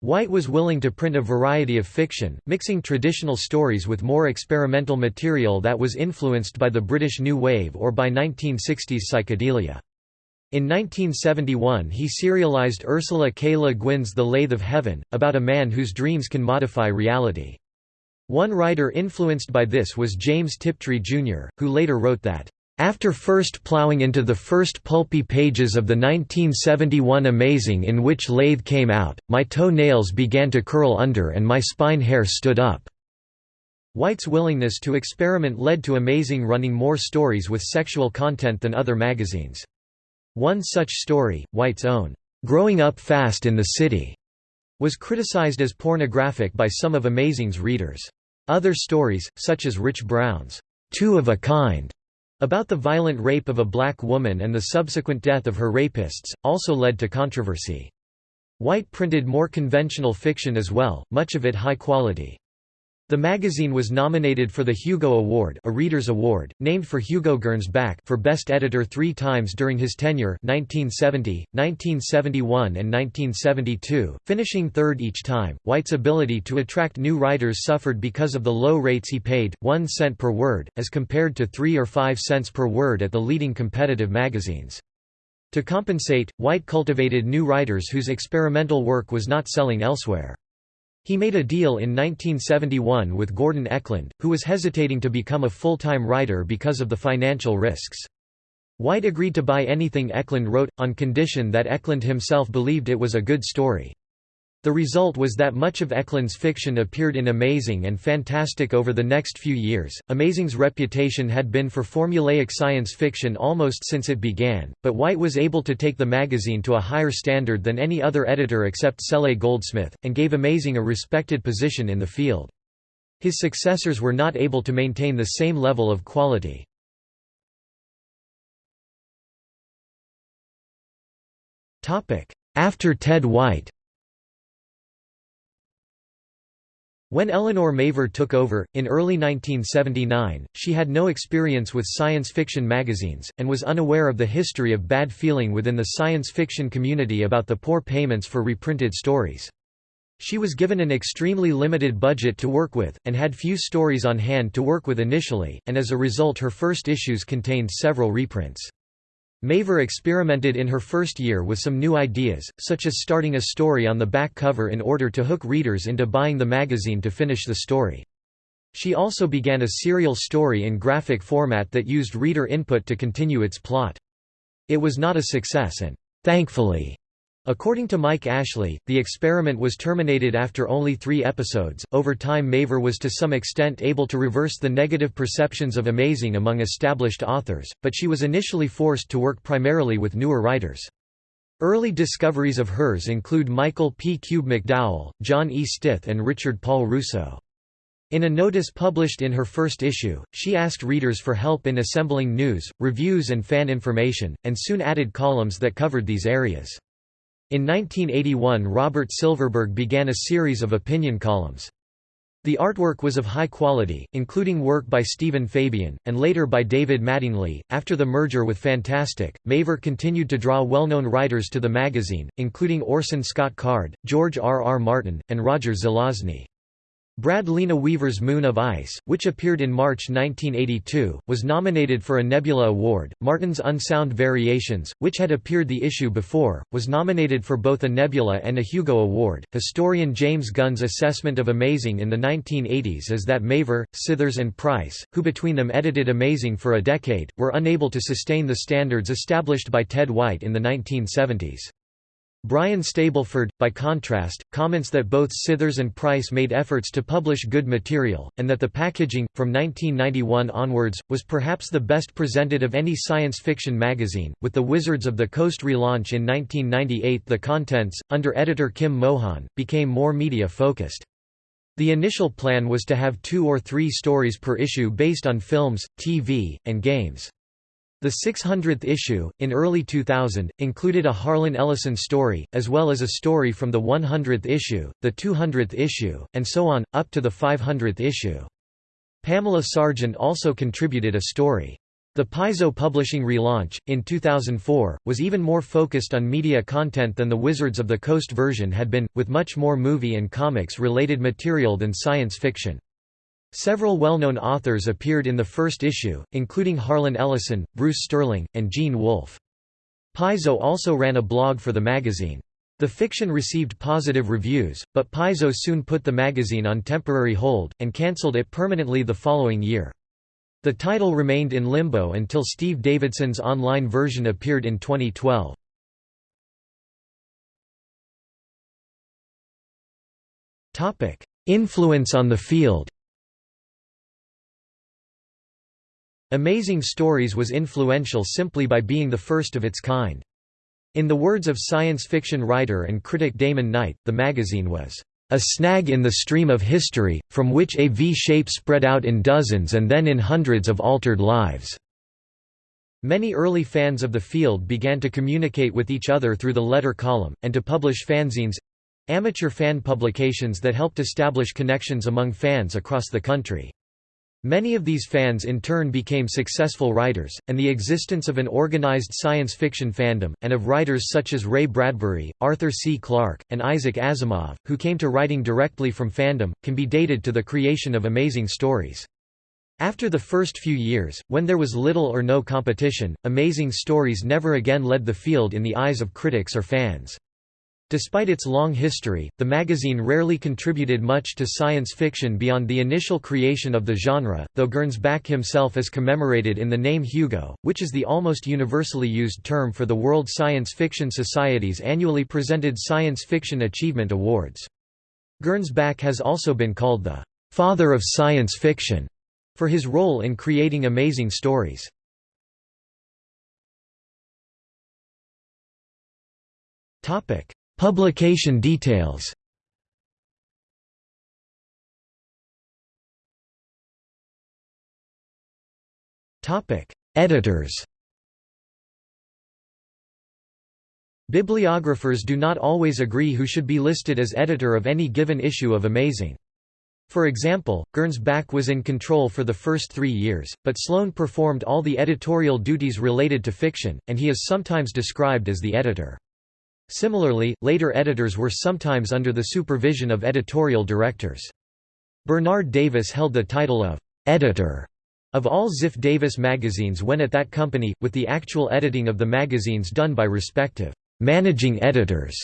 White was willing to print a variety of fiction, mixing traditional stories with more experimental material that was influenced by the British New Wave or by 1960s psychedelia. In 1971 he serialized Ursula K. Le Guin's The Lathe of Heaven, about a man whose dreams can modify reality. One writer influenced by this was James Tiptree, Jr., who later wrote that, "...after first ploughing into the first pulpy pages of the 1971 Amazing in which Lathe came out, my toe-nails began to curl under and my spine hair stood up." White's willingness to experiment led to Amazing running more stories with sexual content than other magazines. One such story, White's own, "'Growing Up Fast in the City' was criticized as pornographic by some of Amazing's readers. Other stories, such as Rich Brown's Two of a Kind, about the violent rape of a black woman and the subsequent death of her rapists, also led to controversy. White printed more conventional fiction as well, much of it high quality. The magazine was nominated for the Hugo Award a Reader's Award, named for Hugo Gernsback for Best Editor three times during his tenure 1970, 1971 and 1972, finishing third each time. White's ability to attract new writers suffered because of the low rates he paid, one cent per word, as compared to three or five cents per word at the leading competitive magazines. To compensate, White cultivated new writers whose experimental work was not selling elsewhere. He made a deal in 1971 with Gordon Eklund, who was hesitating to become a full-time writer because of the financial risks. White agreed to buy anything Eklund wrote, on condition that Eklund himself believed it was a good story. The result was that much of Eklund's fiction appeared in Amazing and Fantastic over the next few years. Amazing's reputation had been for formulaic science fiction almost since it began, but White was able to take the magazine to a higher standard than any other editor except Cele Goldsmith, and gave Amazing a respected position in the field. His successors were not able to maintain the same level of quality. After Ted White When Elinor Mavor took over, in early 1979, she had no experience with science fiction magazines, and was unaware of the history of bad feeling within the science fiction community about the poor payments for reprinted stories. She was given an extremely limited budget to work with, and had few stories on hand to work with initially, and as a result her first issues contained several reprints. Mavor experimented in her first year with some new ideas, such as starting a story on the back cover in order to hook readers into buying the magazine to finish the story. She also began a serial story in graphic format that used reader input to continue its plot. It was not a success and, thankfully, According to Mike Ashley, the experiment was terminated after only three episodes. Over time, Mavor was to some extent able to reverse the negative perceptions of Amazing among established authors, but she was initially forced to work primarily with newer writers. Early discoveries of hers include Michael P. Kube-McDowell, John E. Stith, and Richard Paul Russo. In a notice published in her first issue, she asked readers for help in assembling news, reviews, and fan information, and soon added columns that covered these areas. In 1981 Robert Silverberg began a series of opinion columns. The artwork was of high quality, including work by Stephen Fabian, and later by David Mattingly. After the merger with Fantastic, Mavor continued to draw well known writers to the magazine, including Orson Scott Card, George R. R. Martin, and Roger Zelazny. Brad Linaweaver's Moon of Ice, which appeared in March 1982, was nominated for a Nebula Award. Martin's Unsound Variations, which had appeared the issue before, was nominated for both a Nebula and a Hugo Award. Historian James Gunn's assessment of Amazing in the 1980s is that Mavor, Scithers, and Price, who between them edited Amazing for a decade, were unable to sustain the standards established by Ted White in the 1970s. Brian Stableford, by contrast, comments that both Scithers and Price made efforts to publish good material, and that the packaging, from 1991 onwards, was perhaps the best presented of any science fiction magazine. With the Wizards of the Coast relaunch in 1998, the contents, under editor Kim Mohan, became more media focused. The initial plan was to have two or three stories per issue based on films, TV, and games. The 600th issue, in early 2000, included a Harlan Ellison story, as well as a story from the 100th issue, the 200th issue, and so on, up to the 500th issue. Pamela Sargent also contributed a story. The Paizo Publishing relaunch, in 2004, was even more focused on media content than the Wizards of the Coast version had been, with much more movie and comics-related material than science fiction. Several well-known authors appeared in the first issue, including Harlan Ellison, Bruce Sterling, and Gene Wolfe. Paizo also ran a blog for the magazine. The fiction received positive reviews, but Paizo soon put the magazine on temporary hold, and cancelled it permanently the following year. The title remained in limbo until Steve Davidson's online version appeared in 2012. Influence on the field Amazing Stories was influential simply by being the first of its kind. In the words of science fiction writer and critic Damon Knight, the magazine was a snag in the stream of history, from which a V-shape spread out in dozens and then in hundreds of altered lives." Many early fans of the field began to communicate with each other through the letter column, and to publish fanzines—amateur fan publications that helped establish connections among fans across the country. Many of these fans in turn became successful writers, and the existence of an organized science fiction fandom, and of writers such as Ray Bradbury, Arthur C. Clarke, and Isaac Asimov, who came to writing directly from fandom, can be dated to the creation of amazing stories. After the first few years, when there was little or no competition, Amazing Stories never again led the field in the eyes of critics or fans. Despite its long history, the magazine rarely contributed much to science fiction beyond the initial creation of the genre, though Gernsback himself is commemorated in the name Hugo, which is the almost universally used term for the World Science Fiction Society's annually presented Science Fiction Achievement Awards. Gernsback has also been called the «father of science fiction» for his role in creating amazing stories. Topic Publication details Editors Bibliographers do not always agree who should be listed as editor of any given issue of Amazing. For example, Gernsback was in control for the first three years, but Sloane performed all the editorial duties related to fiction, and he is sometimes described as the editor. Similarly, later editors were sometimes under the supervision of editorial directors. Bernard Davis held the title of «editor» of all Ziff Davis magazines when at that company, with the actual editing of the magazines done by respective «managing editors».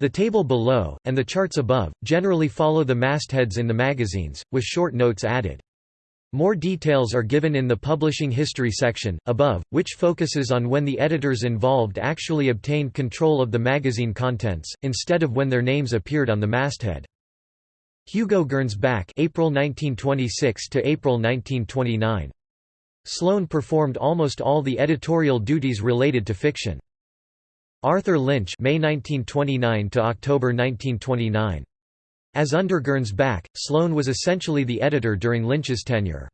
The table below, and the charts above, generally follow the mastheads in the magazines, with short notes added. More details are given in the publishing history section, above, which focuses on when the editors involved actually obtained control of the magazine contents, instead of when their names appeared on the masthead. Hugo Gernsback April 1926 to April 1929. Sloane performed almost all the editorial duties related to fiction. Arthur Lynch May 1929 to October 1929. As under Gernsback, Sloane was essentially the editor during Lynch's tenure.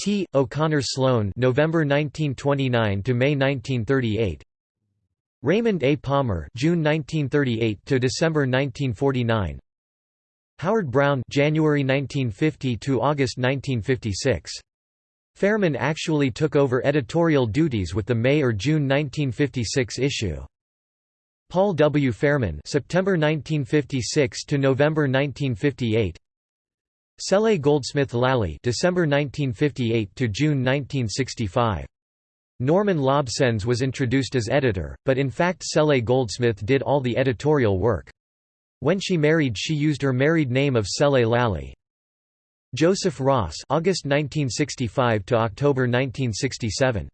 T. O'Connor Sloane November 1929 to May 1938. Raymond A. Palmer June 1938 to December 1949. Howard Brown January 1950 to August 1956. Fairman actually took over editorial duties with the May or June 1956 issue. Paul W. Fairman September 1956 to November 1958 Cele Goldsmith Lally December 1958 to June 1965 Norman Lobsenz was introduced as editor but in fact Cele Goldsmith did all the editorial work when she married she used her married name of Cele Lally Joseph Ross August 1965 to October 1967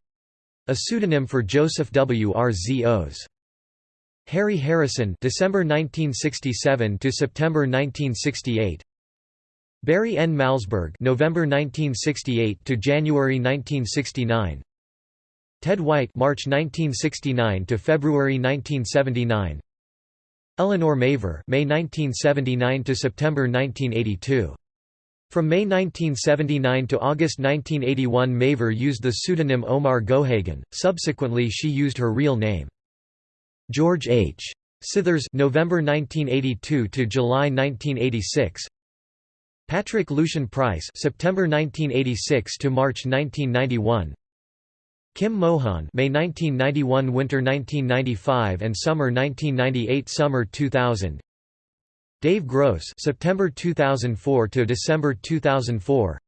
a pseudonym for Joseph W. R. Z. O's. Harry Harrison December 1967 to September 1968 Barry N. Malzberg November 1968 to January 1969 Ted White March 1969 to February 1979 Elinor Mavor May 1979 to September 1982 From May 1979 to August 1981 Mavor used the pseudonym Omar Gohagen subsequently she used her real name George H. Scithers November 1982 to July 1986 Patrick Lucien Price September 1986 to March 1991 Kim Mohan May 1991 Winter 1995 and Summer 1998 Summer 2000 Dave Gross September 2004 to December 2004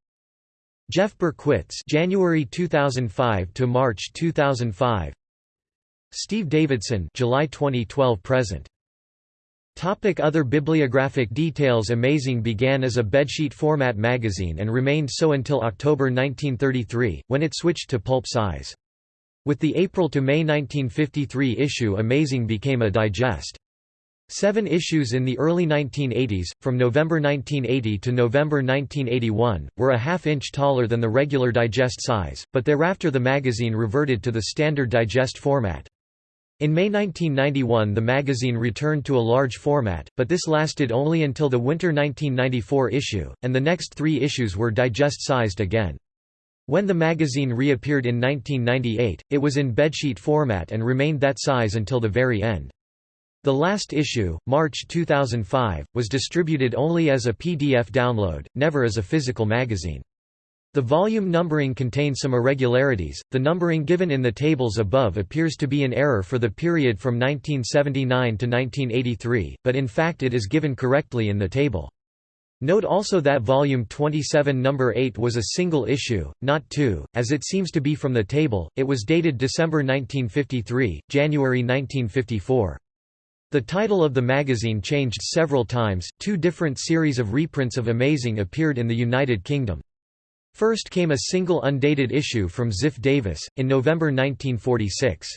Jeff Berkowitz January 2005 to March 2005 Steve Davidson July 2012 present Topic other bibliographic details Amazing began as a bedsheet format magazine and remained so until October 1933, when it switched to pulp size. With the April to May 1953 issue Amazing became a digest. Seven issues in the early 1980s, from November 1980 to November 1981, were a half-inch taller than the regular digest size, but thereafter the magazine reverted to the standard digest format. In May 1991 the magazine returned to a large format, but this lasted only until the winter 1994 issue, and the next three issues were digest-sized again. When the magazine reappeared in 1998, it was in bedsheet format and remained that size until the very end. The last issue, March 2005, was distributed only as a PDF download, never as a physical magazine. The volume numbering contains some irregularities. The numbering given in the tables above appears to be in error for the period from 1979 to 1983, but in fact it is given correctly in the table. Note also that volume 27 number 8 was a single issue, not two, as it seems to be from the table. It was dated December 1953, January 1954. The title of the magazine changed several times. Two different series of reprints of Amazing appeared in the United Kingdom. First came a single undated issue from Ziff Davis, in November 1946.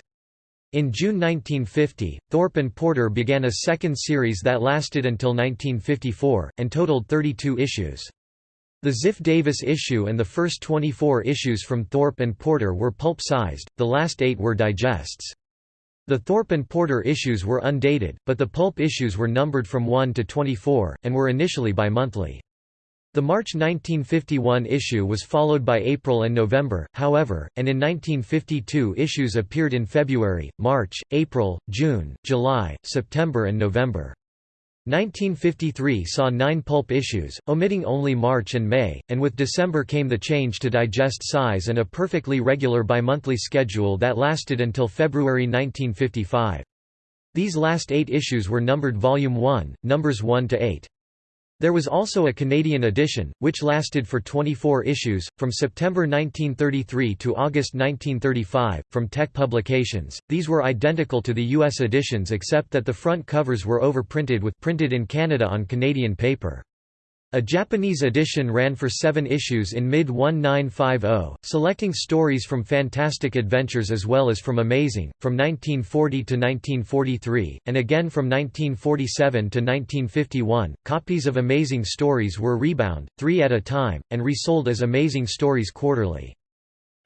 In June 1950, Thorpe and Porter began a second series that lasted until 1954, and totaled 32 issues. The Ziff Davis issue and the first 24 issues from Thorpe and Porter were pulp-sized, the last eight were digests. The Thorpe and Porter issues were undated, but the pulp issues were numbered from 1 to 24, and were initially bi-monthly. The March 1951 issue was followed by April and November, however, and in 1952 issues appeared in February, March, April, June, July, September and November. 1953 saw nine pulp issues, omitting only March and May, and with December came the change to digest size and a perfectly regular bimonthly schedule that lasted until February 1955. These last eight issues were numbered Volume 1, numbers 1 to 8. There was also a Canadian edition, which lasted for 24 issues, from September 1933 to August 1935, from Teck Publications. These were identical to the U.S. editions except that the front covers were overprinted with printed in Canada on Canadian paper. A Japanese edition ran for seven issues in mid-1950, selecting stories from Fantastic Adventures as well as from Amazing, from 1940 to 1943, and again from 1947 to 1951. Copies of Amazing Stories were rebound, three at a time, and resold as Amazing Stories quarterly.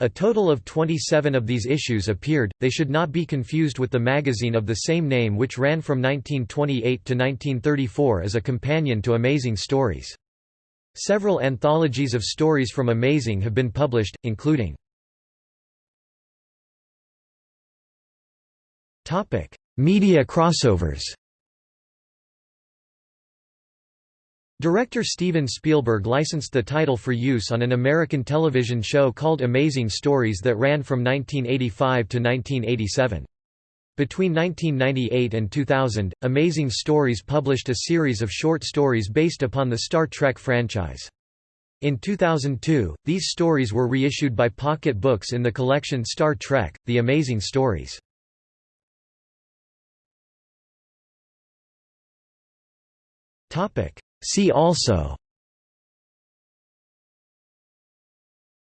A total of 27 of these issues appeared, they should not be confused with the magazine of the same name which ran from 1928 to 1934 as a companion to Amazing Stories. Several anthologies of stories from Amazing have been published, including Media crossovers Director Steven Spielberg licensed the title for use on an American television show called Amazing Stories that ran from 1985 to 1987. Between 1998 and 2000, Amazing Stories published a series of short stories based upon the Star Trek franchise. In 2002, these stories were reissued by Pocket Books in the collection Star Trek, The Amazing Stories. See also.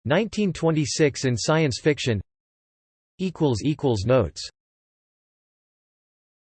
1926 in science fiction. Notes